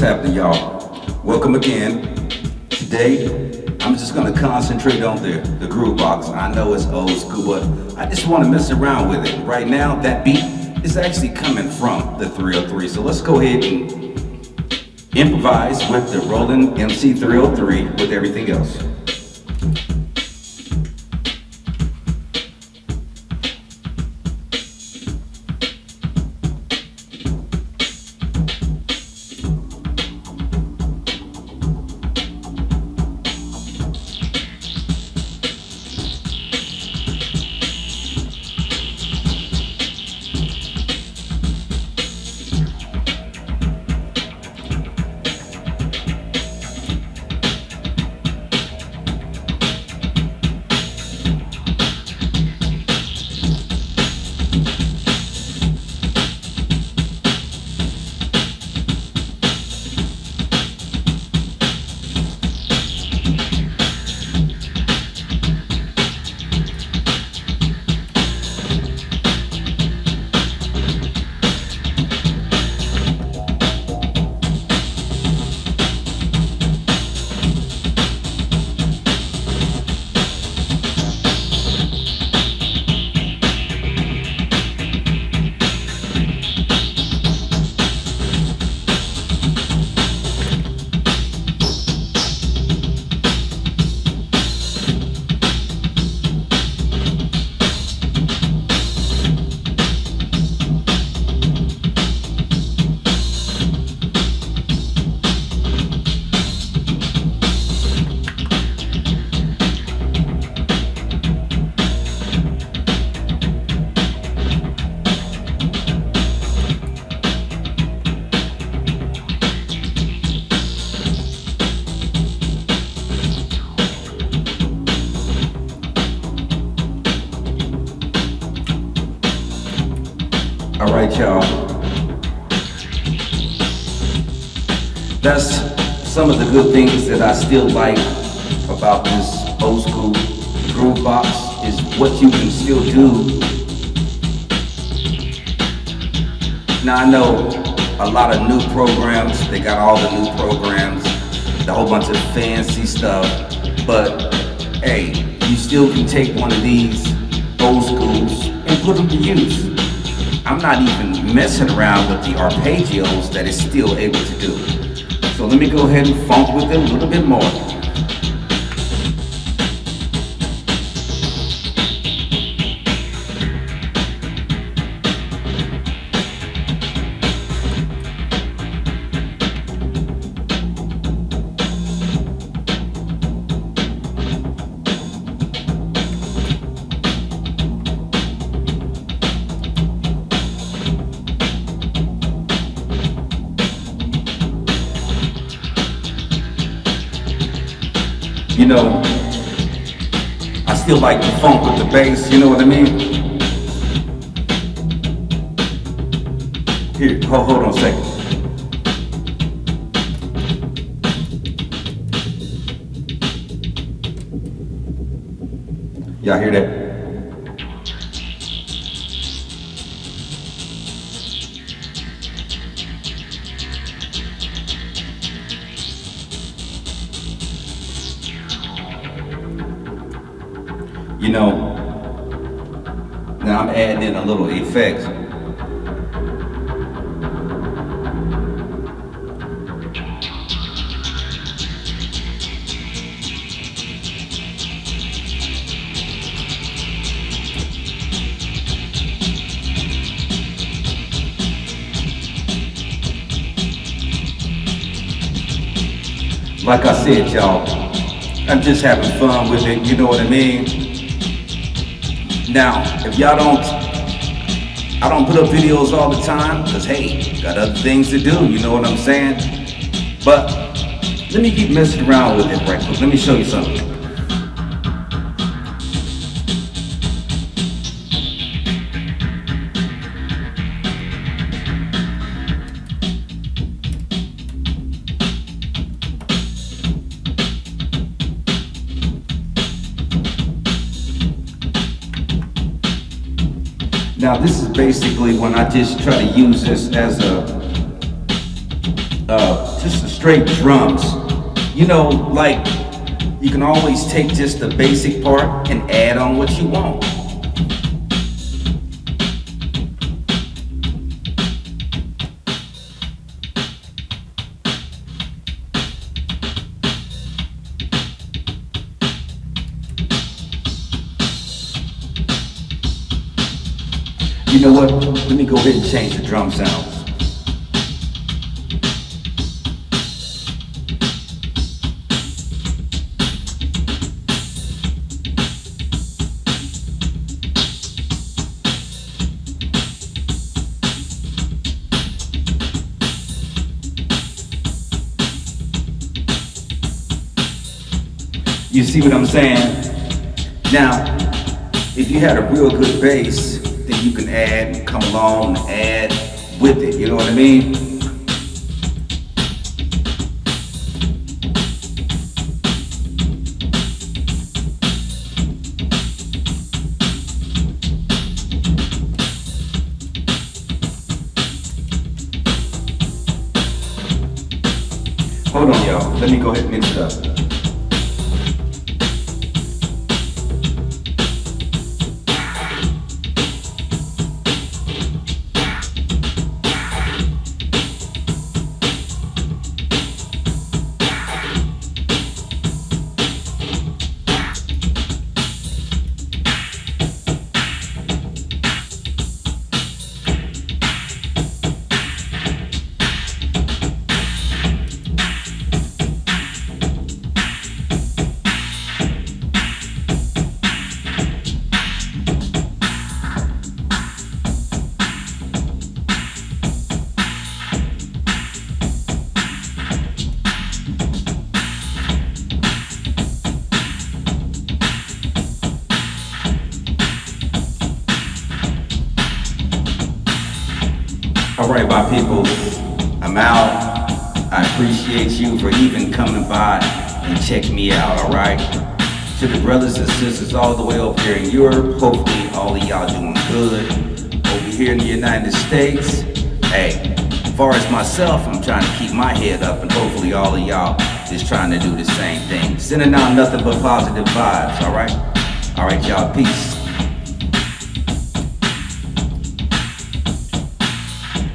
What's happening, y'all? Welcome again. Today, I'm just gonna concentrate on the, the groove box. I know it's old school, but I just wanna mess around with it. Right now, that beat is actually coming from the 303. So let's go ahead and improvise with the Roland MC 303 with everything else. All right, y'all. That's some of the good things that I still like about this old school groove box is what you can still do. Now I know a lot of new programs, they got all the new programs, a whole bunch of fancy stuff, but hey, you still can take one of these old schools and put them to use. I'm not even messing around with the arpeggios that it's still able to do. So let me go ahead and funk with it a little bit more. You know, I still like the funk with the bass, you know what I mean? Here, hold, hold on a second. Y'all hear that? You know, now I'm adding in a little effects. Like I said, y'all, I'm just having fun with it, you know what I mean? Now, if y'all don't, I don't put up videos all the time, because hey, got other things to do, you know what I'm saying? But let me keep messing around with it right quick. Let me show you something. Now this is basically when I just try to use this as a uh, just the straight drums. You know, like you can always take just the basic part and add on what you want. You know what? Let me go ahead and change the drum sound. You see what I'm saying? Now, if you had a real good bass, you can add, and come along and add with it. You know what I mean? Hold on, y'all. Let me go ahead and mix it up. My people, I'm out. I appreciate you for even coming by and checking me out, all right? To the brothers and sisters all the way over here in Europe, hopefully all of y'all doing good. Over here in the United States, hey, as far as myself, I'm trying to keep my head up and hopefully all of y'all is trying to do the same thing. Sending out nothing but positive vibes, all right? All right, y'all, peace.